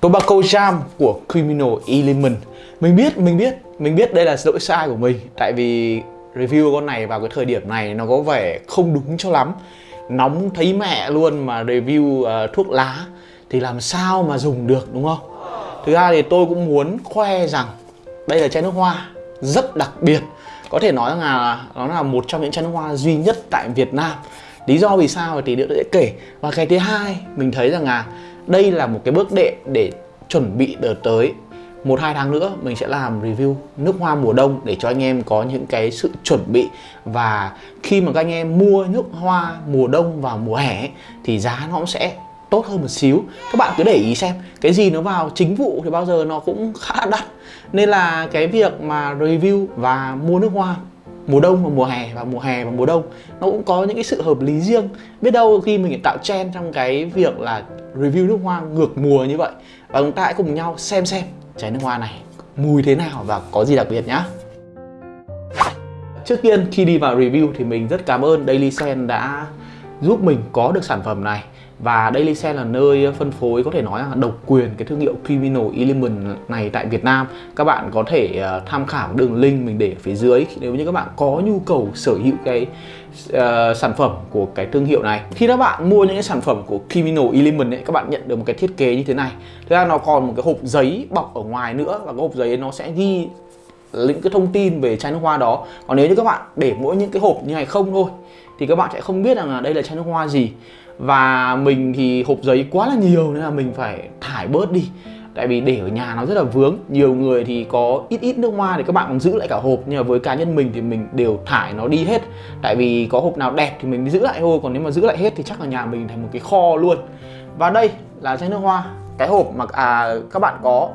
Tobacco Jam của Criminal Element. Mình biết, mình biết, mình biết đây là lỗi sai của mình. Tại vì review con này vào cái thời điểm này nó có vẻ không đúng cho lắm. Nóng thấy mẹ luôn mà review uh, thuốc lá. Thì làm sao mà dùng được đúng không? Thực ra thì tôi cũng muốn khoe rằng đây là chai nước hoa rất đặc biệt. Có thể nói rằng là nó là một trong những chai nước hoa duy nhất tại Việt Nam. Lý do vì sao thì tôi sẽ kể. Và cái thứ hai mình thấy rằng là đây là một cái bước đệm để chuẩn bị đợt tới. Một, hai tháng nữa mình sẽ làm review nước hoa mùa đông để cho anh em có những cái sự chuẩn bị. Và khi mà các anh em mua nước hoa mùa đông vào mùa hè thì giá nó cũng sẽ tốt hơn một xíu. Các bạn cứ để ý xem, cái gì nó vào chính vụ thì bao giờ nó cũng khá đắt. Nên là cái việc mà review và mua nước hoa mùa đông và mùa hè và mùa hè và mùa đông. Nó cũng có những cái sự hợp lý riêng. Biết đâu khi mình tạo trend trong cái việc là review nước hoa ngược mùa như vậy, và chúng ta hãy cùng nhau xem xem trái nước hoa này mùi thế nào và có gì đặc biệt nhá. Trước tiên, khi đi vào review thì mình rất cảm ơn Daily Sen đã giúp mình có được sản phẩm này và Daily Sen là nơi phân phối có thể nói là độc quyền cái thương hiệu Criminal Element này tại Việt Nam. Các bạn có thể uh, tham khảo đường link mình để ở phía dưới nếu như các bạn có nhu cầu sở hữu cái uh, sản phẩm của cái thương hiệu này. Khi các bạn mua những cái sản phẩm của Criminal Element ấy, các bạn nhận được một cái thiết kế như thế này. Thực ra nó còn một cái hộp giấy bọc ở ngoài nữa và cái hộp giấy nó sẽ ghi những cái thông tin về chai nước hoa đó. Còn nếu như các bạn để mỗi những cái hộp như này không thôi thì các bạn sẽ không biết rằng là đây là chai nước hoa gì và mình thì hộp giấy quá là nhiều nên là mình phải thải bớt đi. Tại vì để ở nhà nó rất là vướng. Nhiều người thì có ít ít nước hoa thì các bạn còn giữ lại cả hộp. Nhưng mà với cá nhân mình thì mình đều thải nó đi hết. Tại vì có hộp nào đẹp thì mình giữ lại thôi. Còn nếu mà giữ lại hết thì chắc là nhà mình thành một cái kho luôn. Và đây là chai nước hoa. Cái hộp mà à, các bạn có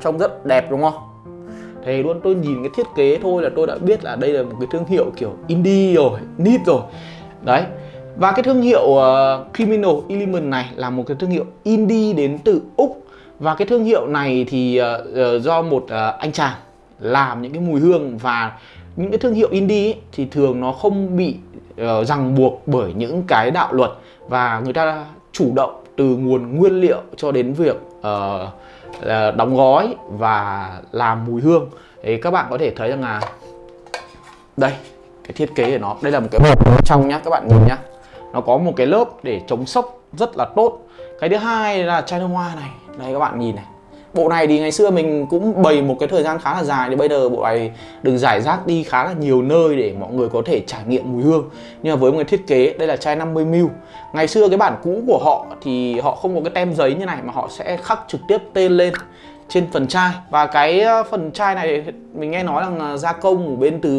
trông rất đẹp đúng không? Thề luôn tôi nhìn cái thiết kế thôi là tôi đã biết là đây là một cái thương hiệu kiểu indie rồi nít rồi. Đấy và cái thương hiệu uh, Criminal Element này là một cái thương hiệu indie đến từ Úc. Và cái thương hiệu này thì uh, uh, do một uh, anh chàng làm những cái mùi hương và những cái thương hiệu indie ấy, thì thường nó không bị uh, ràng buộc bởi những cái đạo luật. Và người ta chủ động từ nguồn nguyên liệu cho đến việc uh, đóng gói và làm mùi hương. Thì các bạn có thể thấy rằng là đây cái thiết kế của nó đây là một cái hộp trong nhá các bạn nhìn nhá nó có một cái lớp để chống sốc rất là tốt. Cái thứ hai là chai nước hoa này. Đây các bạn nhìn này. Bộ này thì ngày xưa mình cũng bày một cái thời gian khá là dài, thì bây giờ bộ này được giải rác đi khá là nhiều nơi để mọi người có thể trải nghiệm mùi hương. Nhưng mà với một cái thiết kế, đây là chai 50ml ngày xưa cái bản cũ của họ thì họ không có cái tem giấy như này mà họ sẽ khắc trực tiếp tên lên trên phần chai. Và cái ờ, phần chai này mình nghe nói là gia công ở bên từ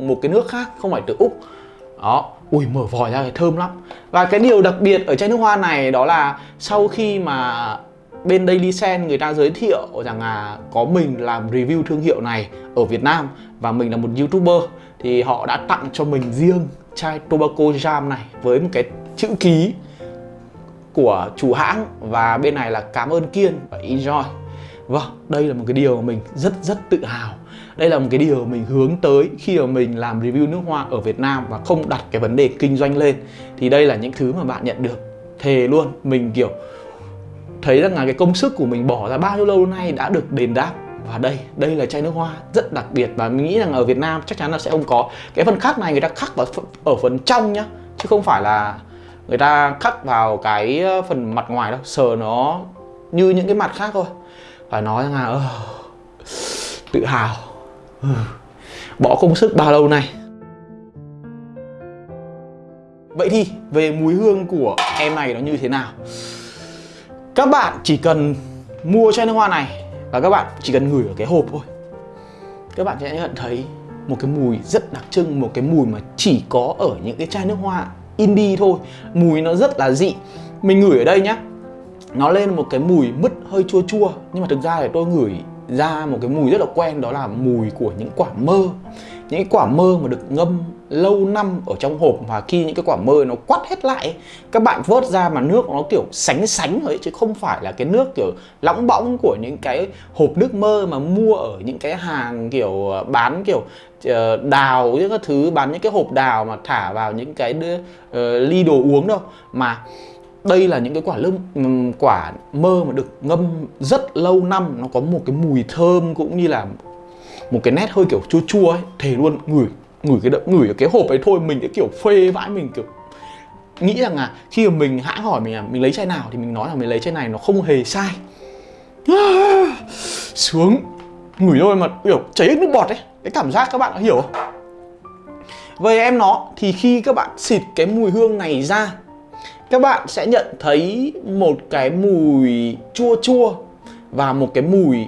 một cái nước khác, không phải từ úc đó. Ui, mở vòi ra thì thơm lắm. Và cái điều đặc biệt ở chai nước hoa này đó là sau khi mà bên Daily Sen người ta giới thiệu rằng là có mình làm review thương hiệu này ở Việt Nam và mình là một youtuber, thì họ đã tặng cho mình riêng chai Tobacco Jam này với một cái chữ ký của chủ hãng và bên này là cảm ơn Kiên và Enjoy. Vâng, đây là một cái điều mà mình rất rất tự hào. Đây là một cái điều mình hướng tới khi mà mình làm review nước hoa ở Việt Nam và không đặt cái vấn đề kinh doanh lên. Thì đây là những thứ mà bạn nhận được. Thề luôn, mình kiểu thấy rằng là cái công sức của mình bỏ ra bao nhiêu lâu nay đã được đền đáp. Và đây, đây là chai nước hoa rất đặc biệt và mình nghĩ rằng ở Việt Nam chắc chắn là sẽ không có. Cái phần khắc này người ta khắc vào ở phần trong nhá Chứ không phải là người ta khắc vào cái ờ, phần mặt ngoài đâu. Sờ nó như những cái mặt khác thôi phải nói rằng là uh, tự hào. Uh, bỏ công sức bao lâu nay? Vậy thì về mùi hương của em này nó như thế nào? Các bạn chỉ cần mua chai nước hoa này và các bạn chỉ cần ngửi ở cái hộp thôi. Các bạn sẽ nhận thấy một cái mùi rất đặc trưng một cái mùi mà chỉ có ở những cái chai nước hoa indie thôi. Mùi nó rất là dị. Mình ngửi ở đây nhá nó lên một cái mùi mứt hơi chua chua nhưng mà thực ra thì tôi ngửi ra một cái mùi rất là quen đó là mùi của những quả mơ. Những cái quả mơ mà được ngâm lâu năm ở trong hộp và khi những cái quả mơ nó quắt hết lại các bạn vớt ra mà nước nó kiểu sánh sánh ấy chứ không phải là cái nước kiểu lõng bõng của những cái hộp nước mơ mà mua ở những cái hàng kiểu ờ, bán kiểu ờ, đào những cái thứ bán những cái hộp đào mà thả vào những cái uh, ly đồ uống đâu. Mà đây là những cái quả lơm ừ, quả mơ mà được ngâm rất lâu năm. Nó có một cái mùi thơm cũng như là một cái nét hơi kiểu chua chua ấy. Thề luôn, ngửi ngửi cái đậm, ngửi cái hộp ấy thôi. Mình cái kiểu phê vãi, mình kiểu nghĩ rằng là khi mà mình hãng hỏi mình là mình lấy chai nào thì mình nói là mình lấy chai này, nó không hề sai. Xuống, ngửi thôi mà kiểu chảy hết nước bọt ấy. Cái cảm giác các bạn đã hiểu không? Về em nó, thì khi các bạn xịt cái mùi hương này ra các bạn sẽ nhận thấy một cái mùi chua chua và một cái mùi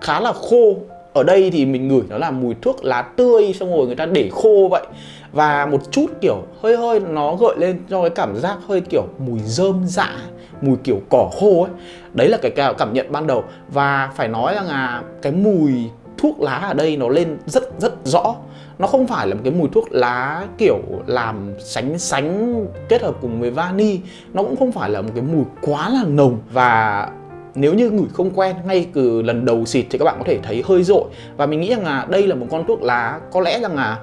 khá là khô. Ở đây thì mình ngửi nó là mùi thuốc lá tươi, xong rồi người ta để khô vậy. Và một chút kiểu hơi hơi nó gợi lên cho cái cảm giác hơi kiểu mùi rơm dạ mùi kiểu cỏ khô ấy. Đấy là cái cảm nhận ban đầu. Và phải nói rằng là cái mùi thuốc lá ở đây nó lên rất rất rõ nó không phải là một cái mùi thuốc lá kiểu làm sánh sánh kết hợp cùng với vani. Nó cũng không phải là một cái mùi quá là nồng. Và nếu như ngửi không quen, ngay từ lần đầu xịt thì các bạn có thể thấy hơi rội. Và mình nghĩ rằng là đây là một con thuốc lá, có lẽ rằng là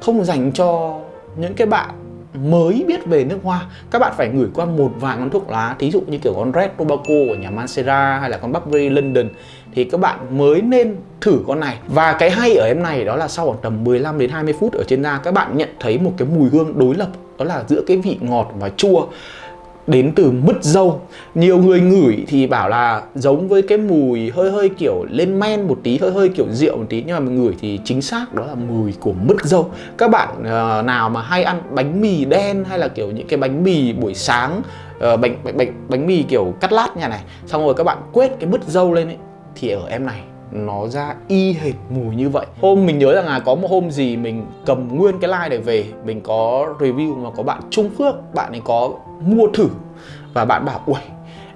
không dành cho những cái bạn mới biết về nước hoa, các bạn phải ngửi qua một vài con thuốc lá, thí dụ như kiểu con Red Tobacco của nhà Mancera hay là con Burberry London, thì các bạn mới nên thử con này. Và cái hay ở em này đó là sau khoảng tầm 15 đến 20 phút ở trên da, các bạn nhận thấy một cái mùi hương đối lập, đó là giữa cái vị ngọt và chua đến từ mứt dâu. Nhiều người ngửi thì bảo là giống với cái mùi hơi hơi kiểu lên men một tí hơi hơi kiểu rượu một tí. Nhưng mà mình ngửi thì chính xác đó là mùi của mứt dâu. Các bạn uh, nào mà hay ăn bánh mì đen hay là kiểu những cái bánh mì buổi sáng uh, bánh, bánh bánh bánh mì kiểu cắt lát nhà này. Xong rồi các bạn quét cái mứt dâu lên ấy thì ở em này nó ra y hệt mùi như vậy. Hôm mình nhớ rằng là có một hôm gì mình cầm nguyên cái like này về mình có review mà có bạn Trung Phước bạn ấy có mua thử. Và bạn bảo ui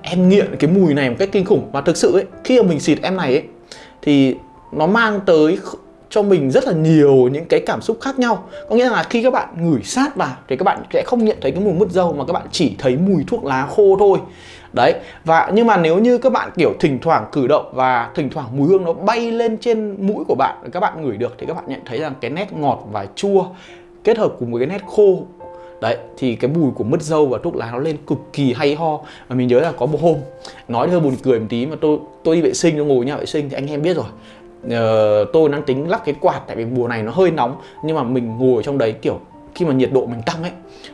em nghiện cái mùi này một cách kinh khủng. Và thực sự ấy, khi mà mình xịt em này ấy, thì nó mang tới cho mình rất là nhiều những cái cảm xúc khác nhau. Có nghĩa là khi các bạn ngửi sát vào thì các bạn sẽ không nhận thấy cái mùi mứt dâu mà các bạn chỉ thấy mùi thuốc lá khô thôi. Đấy, và nhưng mà nếu như các bạn, kiểu, thỉnh thoảng cử động và thỉnh thoảng mùi hương nó bay lên trên mũi của bạn, các bạn ngửi được thì các bạn nhận thấy rằng cái nét ngọt và chua kết hợp cùng với cái nét khô đấy thì cái mùi của mứt dâu và thuốc lá nó lên cực kỳ hay ho. Và mình nhớ là có một hôm nói hơi buồn cười một tí mà tôi tôi đi vệ sinh tôi ngồi nhà vệ sinh thì anh em biết rồi. Uh, tôi đang tính lắc cái quạt tại vì mùa này nó hơi nóng nhưng mà mình ngồi trong đấy kiểu khi mà nhiệt độ mình tăng ấy,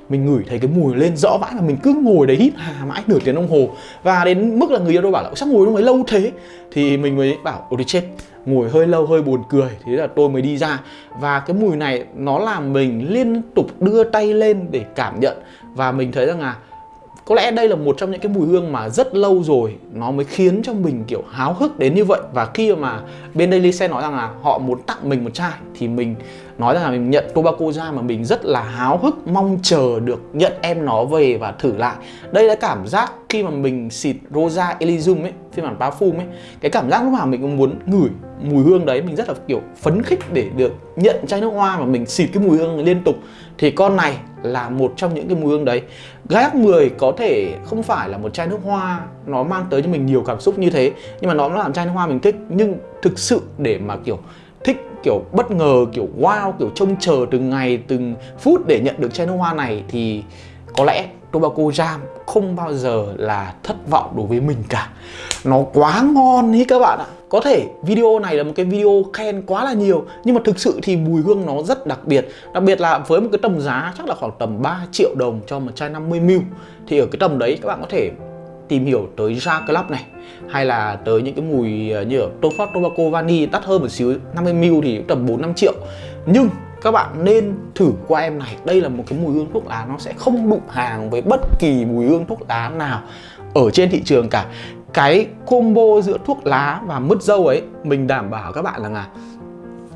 mình ngửi thấy cái mùi lên rõ vãi mà mình cứ ngồi đấy hít hà mãi nửa tiếng đồng hồ. Và đến mức là người yêu tôi bảo là sao ngồi trong ấy lâu thế? Thì mình mới bảo ôi đi chết, ngồi hơi lâu, hơi buồn cười. Thế là tôi mới đi ra. Và cái mùi này nó làm mình liên tục đưa tay lên để cảm nhận. Và mình thấy rằng là có lẽ đây là một trong những cái mùi hương mà rất lâu rồi nó mới khiến cho mình, kiểu, háo hức đến như vậy. Và khi mà bên Daily Sen nói rằng là họ muốn tặng mình một chai thì mình nói rằng là mình nhận tobacco ra mà mình rất là háo hức, mong chờ được nhận em nó về và thử lại. Đây là cảm giác khi mà mình xịt Rosa Elysium ấy, phiên bản parfum ấy, cái cảm giác lúc nào mình cũng muốn ngửi mùi hương đấy. Mình rất là, kiểu, phấn khích để được nhận chai nước hoa mà mình xịt cái mùi hương liên tục. Thì con này là một trong những cái mùi hương đấy. Gác 10 có thể không phải là một chai nước hoa nó mang tới cho mình nhiều cảm xúc như thế, nhưng mà nó làm chai nước hoa mình thích. Nhưng thực sự để mà, kiểu thích, kiểu, bất ngờ, kiểu, wow, kiểu, trông chờ từng ngày, từng phút để nhận được chai nước hoa này thì có lẽ Tobacco Jam không bao giờ là thất vọng đối với mình cả. Nó quá ngon ý các bạn ạ. Có thể video này là một cái video khen quá là nhiều, Nhưng mà thực sự thì mùi hương nó rất đặc biệt. Đặc biệt là với một cái tầm giá chắc là khoảng tầm 3 triệu đồng cho một chai 50ml Thì ở cái tầm đấy các bạn có thể tìm hiểu tới Ja Club này, hay là tới những cái mùi ờ, như ở Tofort Tobacco Vani đắt hơn một xíu 50ml thì tầm 4-5 triệu. Nhưng các bạn nên thử qua em này, đây là một cái mùi hương thuốc lá, nó sẽ không đụng hàng với bất kỳ mùi hương thuốc lá nào ở trên thị trường cả. Cái combo giữa thuốc lá và mứt dâu ấy, mình đảm bảo các bạn là là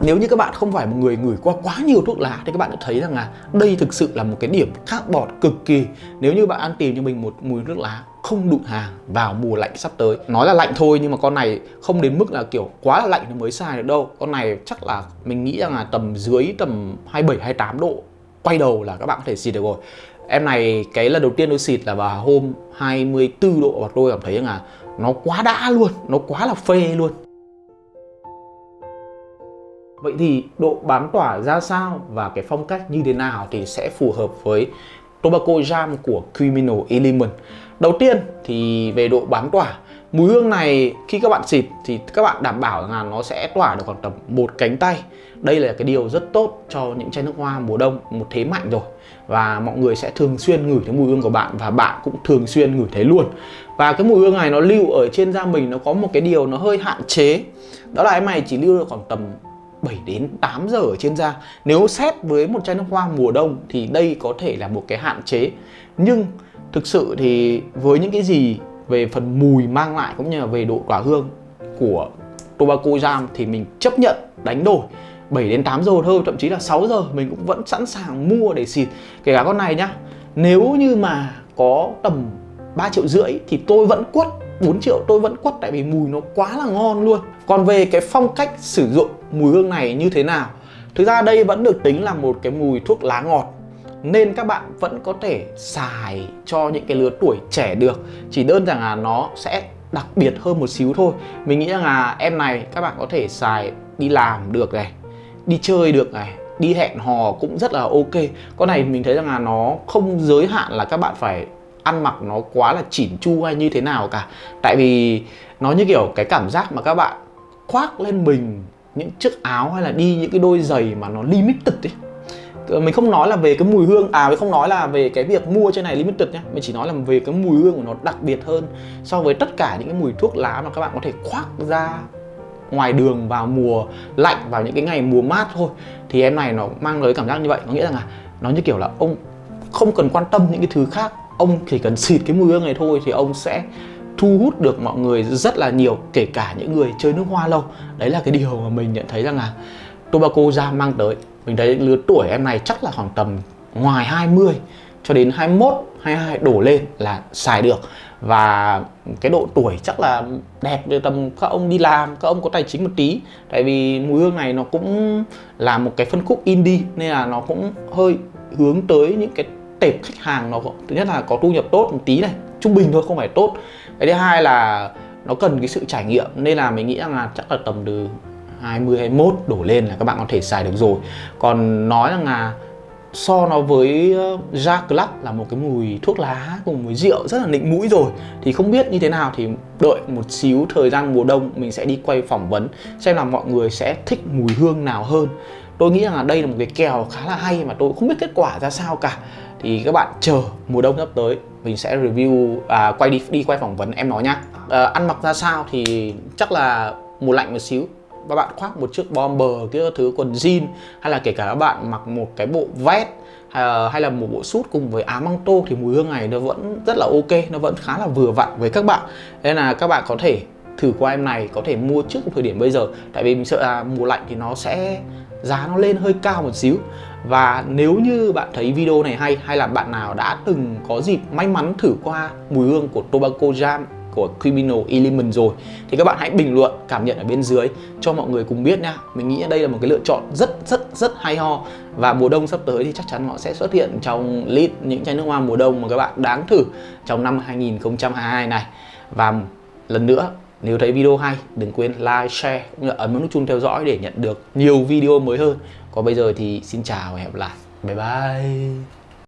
nếu như các bạn không phải một người ngửi qua quá nhiều thuốc lá thì các bạn đã thấy rằng là đây thực sự là một cái điểm khác bọt cực kỳ. Nếu như bạn ăn tìm cho mình một mùi nước lá không đụng hàng vào mùa lạnh sắp tới. Nói là lạnh thôi nhưng mà con này không đến mức là kiểu quá là lạnh nó mới xài được đâu. Con này chắc là mình nghĩ rằng là tầm dưới tầm 27 28 độ quay đầu là các bạn có thể xịt được rồi. Em này cái lần đầu tiên tôi xịt là vào hôm 24 độ và tôi cảm thấy rằng là nó quá đã luôn, nó quá là phê luôn. Vậy thì độ bám tỏa ra sao và cái phong cách như thế nào thì sẽ phù hợp với Tobacco Jam của Criminal Element. Đầu tiên thì về độ bám tỏa, mùi hương này khi các bạn xịt thì các bạn đảm bảo là nó sẽ tỏa được khoảng tầm một cánh tay. Đây là cái điều rất tốt cho những chai nước hoa mùa đông, một thế mạnh rồi. Và mọi người sẽ thường xuyên ngửi thấy mùi hương của bạn và bạn cũng thường xuyên ngửi thấy luôn. Và cái mùi hương này nó lưu ở trên da mình, nó có một cái điều nó hơi hạn chế. Đó là em này chỉ lưu được khoảng tầm 7 đến 8 giờ ở trên da. Nếu xét với một chai nước hoa mùa đông thì đây có thể là một cái hạn chế. Nhưng thực sự thì với những cái gì về phần mùi mang lại cũng như là về độ tỏa hương của tobacco jam thì mình chấp nhận đánh đổi. 7 đến 8 giờ thôi, thậm chí là 6 giờ mình cũng vẫn sẵn sàng mua để xịt. Kể cả con này nhá, nếu như mà có tầm 3 triệu rưỡi thì tôi vẫn quất 4 triệu tôi vẫn quất tại vì mùi nó quá là ngon luôn. Còn về cái phong cách sử dụng mùi hương này như thế nào. Thực ra đây vẫn được tính là một cái mùi thuốc lá ngọt, nên các bạn vẫn có thể xài cho những cái lứa tuổi trẻ được. Chỉ đơn giản là nó sẽ đặc biệt hơn một xíu thôi. Mình nghĩ rằng là em này các bạn có thể xài đi làm được này, đi chơi được này, đi hẹn hò cũng rất là ok. Con này mình thấy rằng là nó không giới hạn là các bạn phải ăn mặc nó quá là chỉn chu hay như thế nào cả. Tại vì nó như kiểu cái cảm giác mà các bạn khoác lên mình những chiếc áo hay là đi những cái đôi giày mà nó limited ấy. Mình không nói là về cái mùi hương à mình không nói là về cái việc mua trên này limited nhá, mình chỉ nói là về cái mùi hương của nó đặc biệt hơn so với tất cả những cái mùi thuốc lá mà các bạn có thể khoác ra ngoài đường vào mùa lạnh vào những cái ngày mùa mát thôi. Thì em này nó mang tới cảm giác như vậy có nghĩa rằng là nó như kiểu là ông không cần quan tâm những cái thứ khác. Ông chỉ cần xịt cái mùi hương này thôi thì ông sẽ thu hút được mọi người rất là nhiều, kể cả những người chơi nước hoa lâu. Đấy là cái điều mà mình nhận thấy rằng là tobacco ra mang tới. Mình thấy lứa tuổi em này chắc là khoảng tầm ngoài 20 cho đến 21 22 đổ lên là xài được. Và cái độ tuổi chắc là đẹp từ tầm các ông đi làm, các ông có tài chính một tí. Tại vì mùi hương này nó cũng là một cái phân khúc indie, nên là nó cũng hơi hướng tới những cái tệp khách hàng nó thứ nhất là có thu nhập tốt một tí này, trung bình thôi, không phải tốt cái thứ hai là nó cần cái sự trải nghiệm, nên là mình nghĩ rằng là chắc là tầm từ 20 21 đổ lên là các bạn có thể xài được rồi. Còn nói rằng là so nó với ờ, Jack Club là một cái mùi thuốc lá cùng mùi rượu rất là nịnh mũi rồi. Thì không biết như thế nào thì đợi một xíu thời gian mùa đông mình sẽ đi quay phỏng vấn xem là mọi người sẽ thích mùi hương nào hơn. Tôi nghĩ rằng là đây là một cái kèo khá là hay mà tôi không biết kết quả ra sao cả thì các bạn chờ mùa đông sắp tới mình sẽ review à, quay đi đi quay phỏng vấn em nói nhá. À, ăn mặc ra sao thì chắc là mùa lạnh một xíu. Các bạn khoác một chiếc bomber cái thứ quần jean hay là kể cả các bạn mặc một cái bộ vest à, hay là một bộ sút cùng với áo măng tô thì mùi hương này nó vẫn rất là ok nó vẫn khá là vừa vặn với các bạn. Nên là các bạn có thể thử qua em này có thể mua trước thời điểm bây giờ. Tại vì mình sợ là mùa lạnh thì nó sẽ giá nó lên hơi cao một xíu và nếu như bạn thấy video này hay hay là bạn nào đã từng có dịp may mắn thử qua mùi hương của Tobacco Jam của Criminal Element rồi thì các bạn hãy bình luận cảm nhận ở bên dưới cho mọi người cùng biết nha. Mình nghĩ đây là một cái lựa chọn rất rất rất hay ho. Và mùa đông sắp tới thì chắc chắn nó sẽ xuất hiện trong list những chai nước hoa mùa đông mà các bạn đáng thử trong năm 2022 này. Và lần nữa nếu thấy video hay đừng quên like, share cũng như ấn nút chuông theo dõi để nhận được nhiều video mới hơn còn bây giờ thì xin chào và hẹn gặp lại. Bye bye.